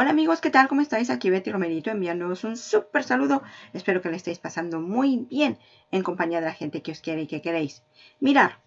Hola amigos, ¿qué tal? ¿Cómo estáis? Aquí Betty Romerito enviándoos un súper saludo. Espero que le estéis pasando muy bien en compañía de la gente que os quiere y que queréis. Mirar,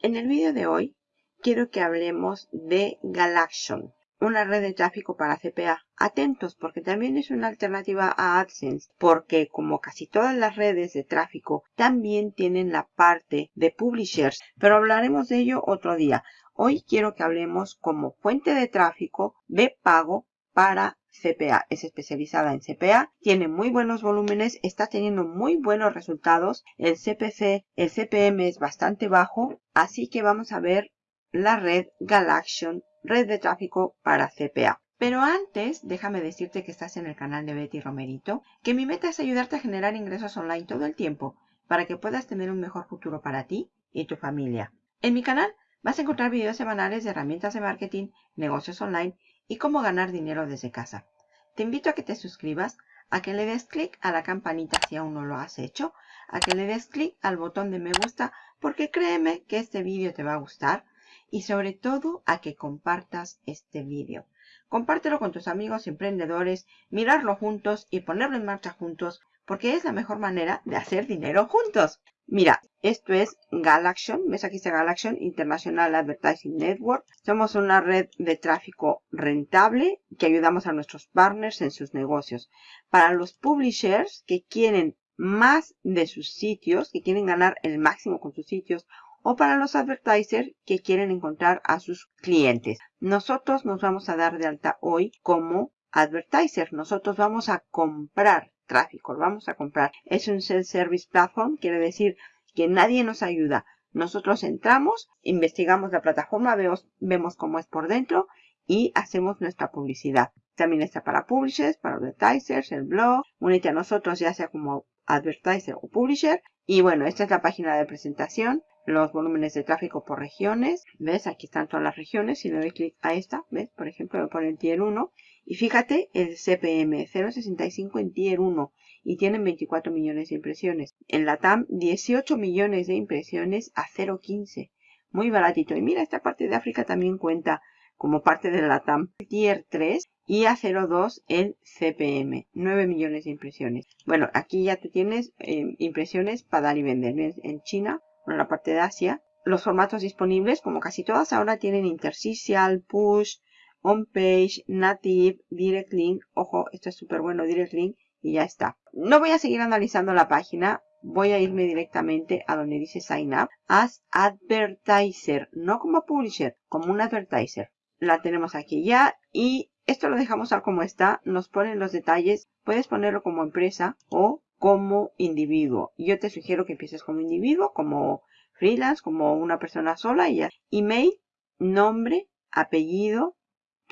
en el vídeo de hoy quiero que hablemos de Galaxion, una red de tráfico para CPA. Atentos porque también es una alternativa a AdSense, porque como casi todas las redes de tráfico también tienen la parte de publishers, pero hablaremos de ello otro día. Hoy quiero que hablemos como fuente de tráfico de pago para CPA. Es especializada en CPA, tiene muy buenos volúmenes, está teniendo muy buenos resultados. El CPC, el CPM es bastante bajo, así que vamos a ver la red Galaxion, red de tráfico para CPA. Pero antes, déjame decirte que estás en el canal de Betty Romerito, que mi meta es ayudarte a generar ingresos online todo el tiempo para que puedas tener un mejor futuro para ti y tu familia. En mi canal vas a encontrar videos semanales de herramientas de marketing, negocios online y cómo ganar dinero desde casa. Te invito a que te suscribas, a que le des clic a la campanita si aún no lo has hecho, a que le des clic al botón de me gusta porque créeme que este vídeo te va a gustar y sobre todo a que compartas este vídeo. Compártelo con tus amigos emprendedores, mirarlo juntos y ponerlo en marcha juntos porque es la mejor manera de hacer dinero juntos. Mira, esto es Galaxion, ves aquí está Galaxion International Advertising Network. Somos una red de tráfico rentable que ayudamos a nuestros partners en sus negocios. Para los publishers que quieren más de sus sitios, que quieren ganar el máximo con sus sitios, o para los advertisers que quieren encontrar a sus clientes. Nosotros nos vamos a dar de alta hoy como advertiser. Nosotros vamos a comprar tráfico, lo vamos a comprar. Es un self-service platform, quiere decir que nadie nos ayuda. Nosotros entramos, investigamos la plataforma, vemos, vemos cómo es por dentro y hacemos nuestra publicidad. También está para publishers, para advertisers, el blog. Únete a nosotros ya sea como advertiser o publisher. Y bueno, esta es la página de presentación. Los volúmenes de tráfico por regiones. ¿Ves? Aquí están todas las regiones. Si le doy clic a esta, ¿ves? Por ejemplo, me pone el tier 1 y fíjate el CPM, 0.65 en Tier 1 y tienen 24 millones de impresiones. En la TAM, 18 millones de impresiones a 0.15. Muy baratito. Y mira, esta parte de África también cuenta como parte de la TAM. Tier 3 y a 0.2 el CPM. 9 millones de impresiones. Bueno, aquí ya tú tienes eh, impresiones para dar y vender. En China, en la parte de Asia. Los formatos disponibles, como casi todas ahora, tienen interstitial, push, on page, native, direct link. Ojo, esto es súper bueno, direct link. Y ya está. No voy a seguir analizando la página. Voy a irme directamente a donde dice sign up as advertiser. No como publisher, como un advertiser. La tenemos aquí ya. Y esto lo dejamos tal como está. Nos ponen los detalles. Puedes ponerlo como empresa o como individuo. Yo te sugiero que empieces como individuo, como freelance, como una persona sola y ya. Email, nombre, apellido,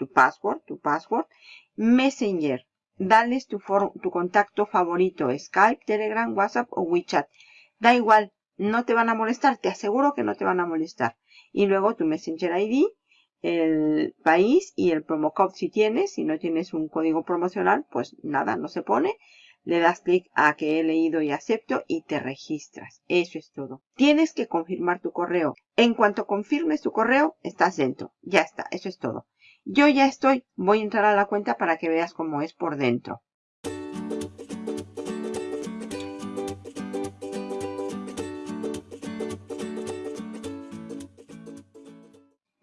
tu password, tu password. Messenger, dales tu, tu contacto favorito, Skype, Telegram, WhatsApp o WeChat. Da igual, no te van a molestar, te aseguro que no te van a molestar. Y luego tu Messenger ID, el país y el promo code si tienes. Si no tienes un código promocional, pues nada, no se pone. Le das clic a que he leído y acepto y te registras. Eso es todo. Tienes que confirmar tu correo. En cuanto confirmes tu correo, estás dentro. Ya está, eso es todo. Yo ya estoy, voy a entrar a la cuenta para que veas cómo es por dentro.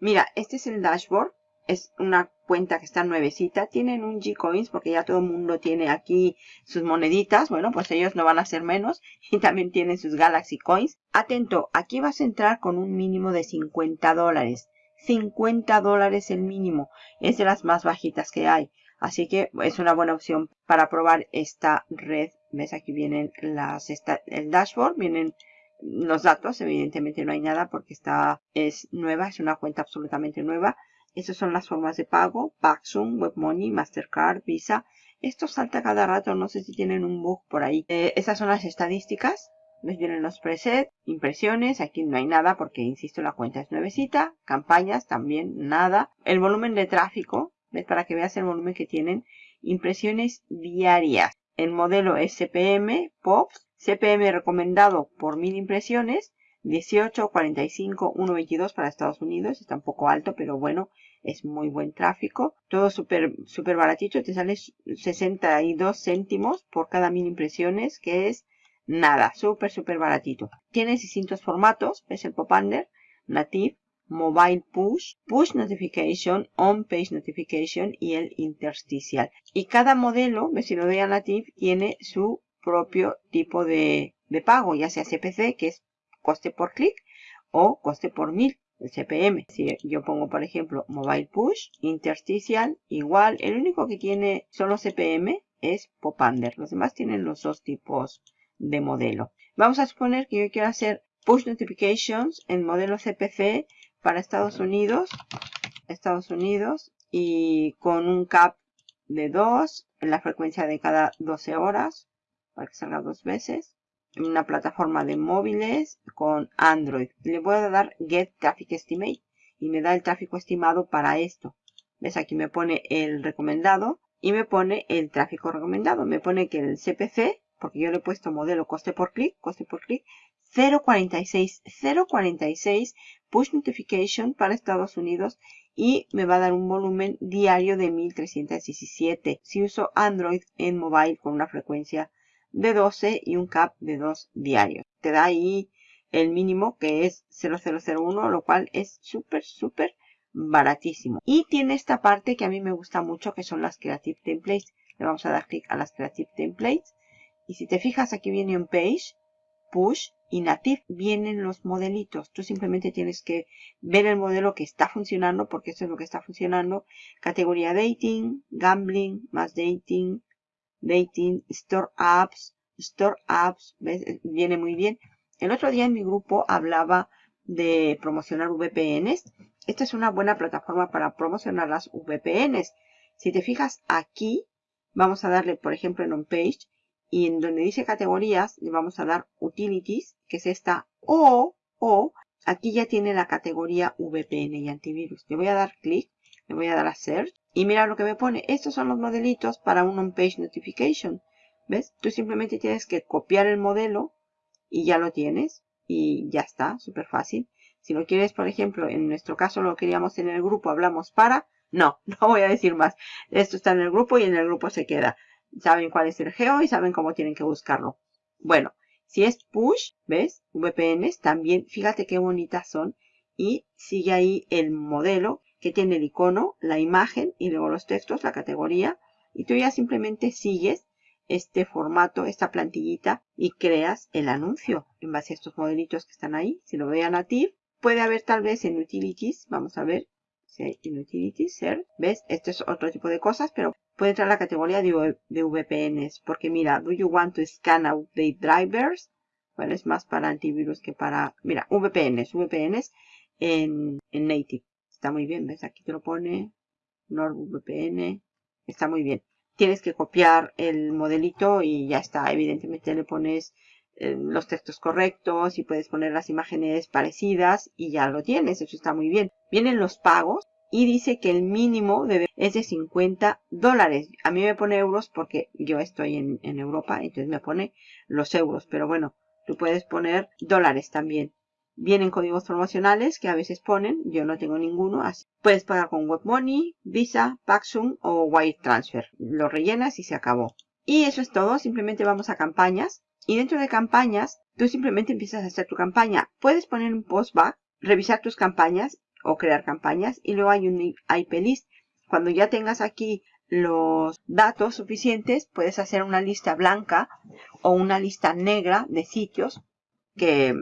Mira, este es el dashboard. Es una cuenta que está nuevecita. Tienen un G-Coins porque ya todo el mundo tiene aquí sus moneditas. Bueno, pues ellos no van a ser menos. Y también tienen sus Galaxy Coins. Atento, aquí vas a entrar con un mínimo de 50 dólares. 50 dólares el mínimo. Es de las más bajitas que hay. Así que es una buena opción para probar esta red. ¿Ves? Aquí vienen las, el dashboard, vienen los datos. Evidentemente no hay nada porque esta es nueva, es una cuenta absolutamente nueva. Estas son las formas de pago, Paxum, WebMoney, Mastercard, Visa. Esto salta cada rato, no sé si tienen un bug por ahí. Eh, estas son las estadísticas. Les vienen los presets, impresiones, aquí no hay nada porque, insisto, la cuenta es nuevecita. Campañas también, nada. El volumen de tráfico, ¿ves? Para que veas el volumen que tienen. Impresiones diarias. El modelo es CPM, POPs. CPM recomendado por mil impresiones. 18, 45, 1.22 para Estados Unidos. Está un poco alto, pero bueno, es muy buen tráfico. Todo súper super baratito, te sale 62 céntimos por cada mil impresiones, que es nada, súper, súper baratito. Tiene distintos formatos, es el Popunder, Native, Mobile Push, Push Notification, On Page Notification y el Interstitial. Y cada modelo, si lo doy a Native, tiene su propio tipo de, de pago, ya sea CPC, que es coste por clic, o coste por mil el CPM. Si yo pongo, por ejemplo, Mobile Push, Interstitial, igual. El único que tiene solo CPM es Popunder. Los demás tienen los dos tipos de modelo. Vamos a suponer que yo quiero hacer Push Notifications en modelo CPC para Estados Unidos. Estados Unidos. Y con un cap de 2 en la frecuencia de cada 12 horas. Para que salga dos veces una plataforma de móviles con Android. Le voy a dar Get Traffic Estimate y me da el tráfico estimado para esto. ¿Ves? Aquí me pone el recomendado y me pone el tráfico recomendado. Me pone que el CPC, porque yo le he puesto modelo coste por clic, coste por clic, 0.46, 0.46 push notification para Estados Unidos y me va a dar un volumen diario de 1317 si uso Android en mobile con una frecuencia de 12 y un cap de 2 diarios. Te da ahí el mínimo que es 0001, lo cual es súper, súper baratísimo. Y tiene esta parte que a mí me gusta mucho, que son las Creative Templates. Le vamos a dar clic a las Creative Templates. Y si te fijas, aquí viene un page, push y native. Vienen los modelitos. Tú simplemente tienes que ver el modelo que está funcionando, porque eso es lo que está funcionando. Categoría dating, gambling, más dating, dating, store apps, store apps, viene muy bien. El otro día en mi grupo hablaba de promocionar VPNs. Esta es una buena plataforma para promocionar las VPNs. Si te fijas aquí, vamos a darle, por ejemplo, en un page y en donde dice categorías, le vamos a dar utilities, que es esta, o, o, aquí ya tiene la categoría VPN y antivirus. Le voy a dar clic, le voy a dar a search y mira lo que me pone. Estos son los modelitos para un on-page notification. ¿Ves? Tú simplemente tienes que copiar el modelo y ya lo tienes. Y ya está, súper fácil. Si lo quieres, por ejemplo, en nuestro caso lo queríamos en el grupo, hablamos para. No, no voy a decir más. Esto está en el grupo y en el grupo se queda. Saben cuál es el geo y saben cómo tienen que buscarlo. Bueno, si es push, ¿ves? VPNs también, fíjate qué bonitas son. Y sigue ahí el modelo que tiene el icono, la imagen y luego los textos, la categoría. Y tú ya simplemente sigues este formato, esta plantillita y creas el anuncio en base a estos modelitos que están ahí. Si lo vean a native, puede haber tal vez en utilities, vamos a ver si utilities, ser, ¿ves? Este es otro tipo de cosas, pero puede entrar la categoría de, de VPNs, porque mira, do you want to scan update drivers? Bueno, es más para antivirus que para, mira, VPNs, VPNs en, en native. Está muy bien, ¿ves? Aquí te lo pone NordVPN. Está muy bien. Tienes que copiar el modelito y ya está. Evidentemente le pones los textos correctos y puedes poner las imágenes parecidas y ya lo tienes. Eso está muy bien. Vienen los pagos y dice que el mínimo debe, es de 50 dólares. A mí me pone euros porque yo estoy en, en Europa, entonces me pone los euros. Pero bueno, tú puedes poner dólares también. Vienen códigos promocionales que a veces ponen, yo no tengo ninguno. Así. Puedes pagar con WebMoney, Visa, Paxum o Wire Transfer. Lo rellenas y se acabó. Y eso es todo, simplemente vamos a campañas. Y dentro de campañas, tú simplemente empiezas a hacer tu campaña. Puedes poner un postback, revisar tus campañas o crear campañas. Y luego hay un IP list. Cuando ya tengas aquí los datos suficientes, puedes hacer una lista blanca o una lista negra de sitios que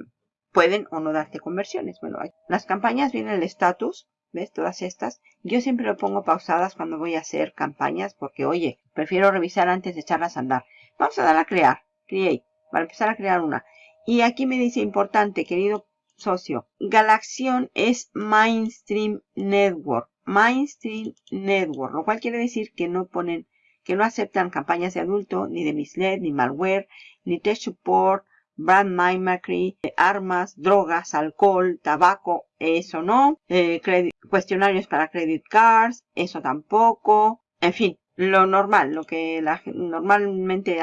pueden o no darte conversiones. Bueno, las campañas vienen el estatus, ¿ves? Todas estas. Yo siempre lo pongo pausadas cuando voy a hacer campañas porque, oye, prefiero revisar antes de echarlas a andar. Vamos a dar a crear, create, para empezar a crear una. Y aquí me dice importante, querido socio, Galaxion es Mainstream Network. Mainstream Network, lo cual quiere decir que no ponen, que no aceptan campañas de adulto, ni de misled, ni malware, ni test support, brand mimicry, armas, drogas, alcohol, tabaco, eso no, eh, cuestionarios para credit cards, eso tampoco, en fin, lo normal, lo que normalmente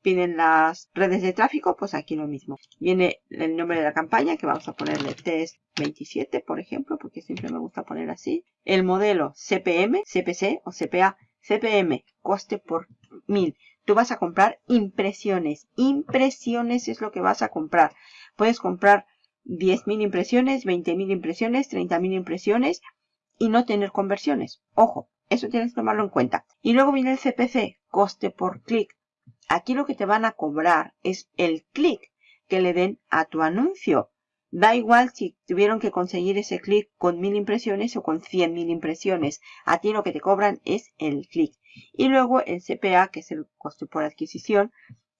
piden las redes de tráfico, pues aquí lo mismo. Viene el nombre de la campaña, que vamos a ponerle test 27, por ejemplo, porque siempre me gusta poner así. El modelo CPM, CPC o CPA, CPM, coste por mil. Tú vas a comprar impresiones. Impresiones es lo que vas a comprar. Puedes comprar 10.000 impresiones, 20.000 impresiones, 30.000 impresiones y no tener conversiones. Ojo, eso tienes que tomarlo en cuenta. Y luego viene el CPC, coste por clic. Aquí lo que te van a cobrar es el clic que le den a tu anuncio. Da igual si tuvieron que conseguir ese clic con mil impresiones o con cien mil impresiones. A ti lo que te cobran es el clic. Y luego el CPA, que es el coste por adquisición.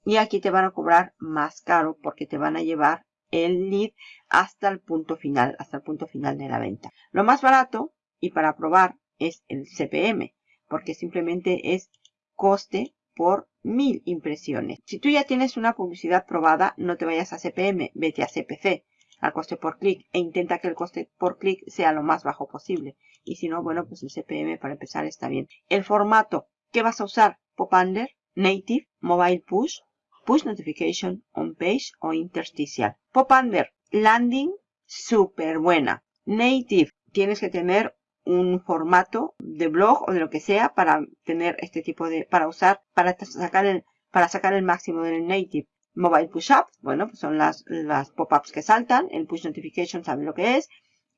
Y aquí te van a cobrar más caro porque te van a llevar el lead hasta el punto final, hasta el punto final de la venta. Lo más barato, y para probar, es el CPM, porque simplemente es coste por mil impresiones. Si tú ya tienes una publicidad probada, no te vayas a CPM, vete a CPC, al coste por clic, e intenta que el coste por clic sea lo más bajo posible. Y si no, bueno, pues el CPM para empezar está bien. El formato, ¿qué vas a usar? Pop-under, Native, Mobile Push, Push Notification, On Page o Interstitial. Pop-under, Landing, súper buena. Native, tienes que tener un formato de blog o de lo que sea para tener este tipo de, para usar, para sacar el, para sacar el máximo del native. Mobile push up, bueno, pues son las, las pop-ups que saltan. El push notification sabe lo que es.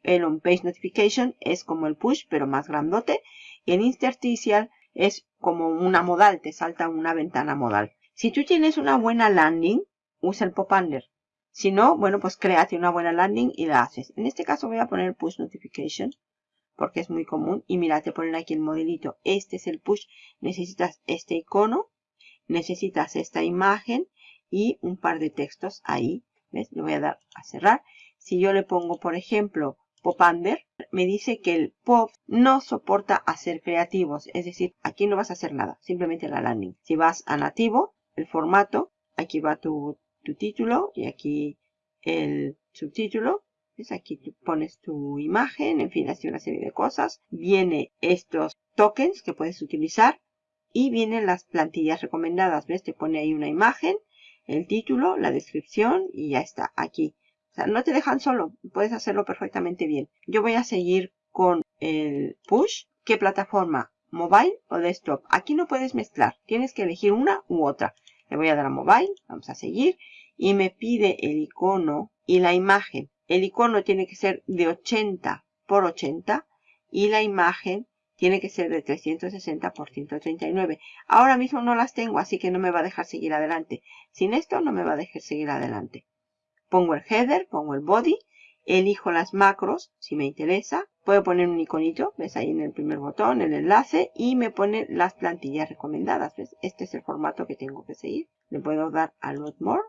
El on page notification es como el push, pero más grandote. Y el interstitial es como una modal, te salta una ventana modal. Si tú tienes una buena landing, usa el pop-under. Si no, bueno, pues créate una buena landing y la haces. En este caso voy a poner push notification porque es muy común. Y mira, te ponen aquí el modelito. Este es el push. Necesitas este icono, necesitas esta imagen y un par de textos ahí. ¿Ves? Le voy a dar a cerrar. Si yo le pongo, por ejemplo, pop under, me dice que el pop no soporta hacer creativos. Es decir, aquí no vas a hacer nada, simplemente la landing. Si vas a nativo, el formato, aquí va tu, tu título y aquí el subtítulo. Aquí tú pones tu imagen, en fin, así una serie de cosas. Viene estos tokens que puedes utilizar y vienen las plantillas recomendadas. ¿Ves? Te pone ahí una imagen, el título, la descripción y ya está aquí. O sea, no te dejan solo, puedes hacerlo perfectamente bien. Yo voy a seguir con el push. ¿Qué plataforma? ¿Mobile o desktop? Aquí no puedes mezclar, tienes que elegir una u otra. Le voy a dar a mobile, vamos a seguir y me pide el icono y la imagen. El icono tiene que ser de 80 por 80 y la imagen tiene que ser de 360 por 139. Ahora mismo no las tengo, así que no me va a dejar seguir adelante. Sin esto no me va a dejar seguir adelante. Pongo el header, pongo el body, elijo las macros, si me interesa. Puedo poner un iconito, ves ahí en el primer botón, el enlace, y me pone las plantillas recomendadas. ¿ves? Este es el formato que tengo que seguir. Le puedo dar a Load More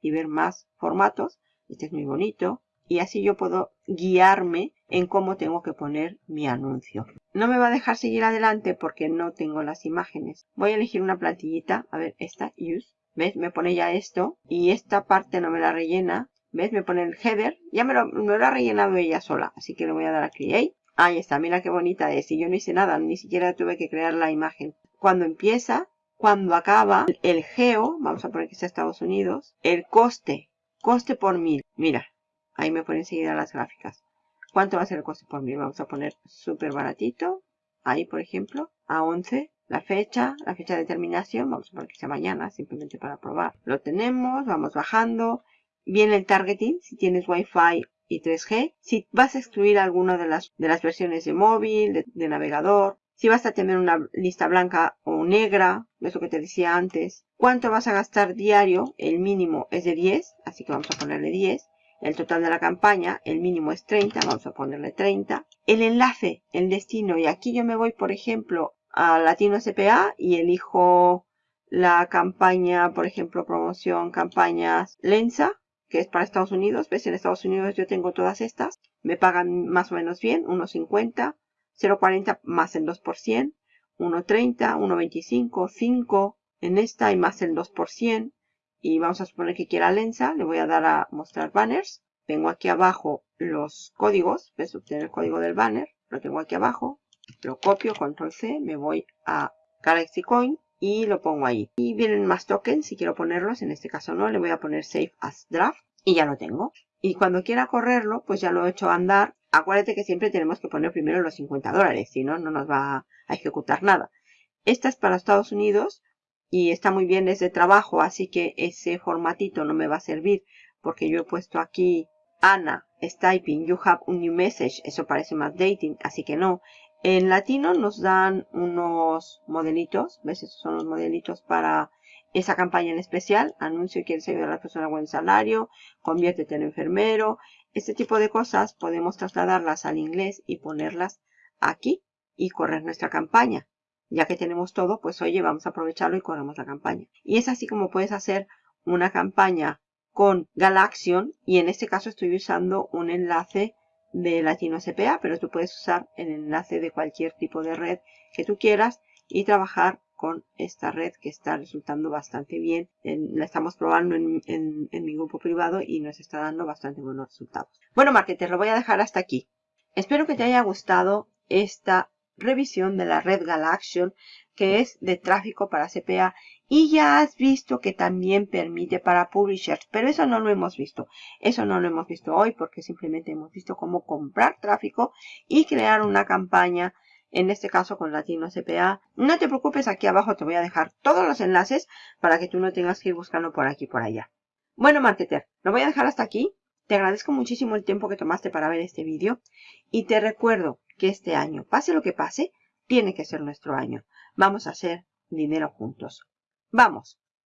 y ver más formatos. Este es muy bonito y así yo puedo guiarme en cómo tengo que poner mi anuncio. No me va a dejar seguir adelante porque no tengo las imágenes. Voy a elegir una plantillita, a ver, esta, use. ¿Ves? Me pone ya esto y esta parte no me la rellena. ¿Ves? Me pone el header. Ya me lo, me lo ha rellenado ella sola, así que le voy a dar a create. Ahí está, mira qué bonita es. Y yo no hice nada, ni siquiera tuve que crear la imagen. Cuando empieza, cuando acaba, el geo, vamos a poner que sea Estados Unidos, el coste, coste por mil. Mira, Ahí me pone enseguida las gráficas. ¿Cuánto va a ser el coste por mil? Vamos a poner súper baratito. Ahí, por ejemplo, a 11. La fecha, la fecha de terminación, vamos a poner que sea mañana, simplemente para probar. Lo tenemos, vamos bajando. Viene el targeting, si tienes Wi-Fi y 3G. Si vas a excluir alguna de las, de las versiones de móvil, de, navegador. Si vas a tener una lista blanca o negra, eso que te decía antes. ¿Cuánto vas a gastar diario? El mínimo es de 10, así que vamos a ponerle 10 el total de la campaña, el mínimo es 30, vamos a ponerle 30. El enlace, el destino, y aquí yo me voy, por ejemplo, a Latino SPA y elijo la campaña, por ejemplo, promoción, campañas Lensa, que es para Estados Unidos. ¿Ves? En Estados Unidos yo tengo todas estas. Me pagan más o menos bien, 1.50, 0.40 más el 2%, 1.30, 1.25, 5 en esta y más el 2% y vamos a suponer que quiera Lensa, le voy a dar a mostrar banners. Tengo aquí abajo los códigos, ves obtener el código del banner, lo tengo aquí abajo, lo copio, control C, me voy a Galaxy Coin y lo pongo ahí. Y vienen más tokens si quiero ponerlos. En este caso no, le voy a poner Save as Draft y ya lo tengo. Y cuando quiera correrlo, pues ya lo he hecho andar. Acuérdate que siempre tenemos que poner primero los 50 dólares, si no, no nos va a ejecutar nada. Esta es para Estados Unidos y está muy bien, es de trabajo, así que ese formatito no me va a servir porque yo he puesto aquí Ana is typing, you have a new message, eso parece más dating, así que no. En latino nos dan unos modelitos, ¿ves? Esos son los modelitos para esa campaña en especial. Anuncio quieres ayudar a la persona a buen salario, conviértete en enfermero. Este tipo de cosas podemos trasladarlas al inglés y ponerlas aquí y correr nuestra campaña. Ya que tenemos todo, pues oye, vamos a aprovecharlo y corremos la campaña. Y es así como puedes hacer una campaña con Galaxion y en este caso estoy usando un enlace de Latino CPA, pero tú puedes usar el enlace de cualquier tipo de red que tú quieras y trabajar con esta red que está resultando bastante bien. la estamos probando en, en, mi grupo privado y nos está dando bastante buenos resultados. Bueno, marketer, lo voy a dejar hasta aquí. Espero que te haya gustado esta revisión de la red Galaxion que es de tráfico para CPA y ya has visto que también permite para publishers, pero eso no lo hemos visto. Eso no lo hemos visto hoy porque simplemente hemos visto cómo comprar tráfico y crear una campaña, en este caso con Latino CPA. No te preocupes, aquí abajo te voy a dejar todos los enlaces para que tú no tengas que ir buscando por aquí por allá. Bueno, marketer, lo voy a dejar hasta aquí. Te agradezco muchísimo el tiempo que tomaste para ver este vídeo y te recuerdo que este año, pase lo que pase, tiene que ser nuestro año. Vamos a hacer dinero juntos. ¡Vamos!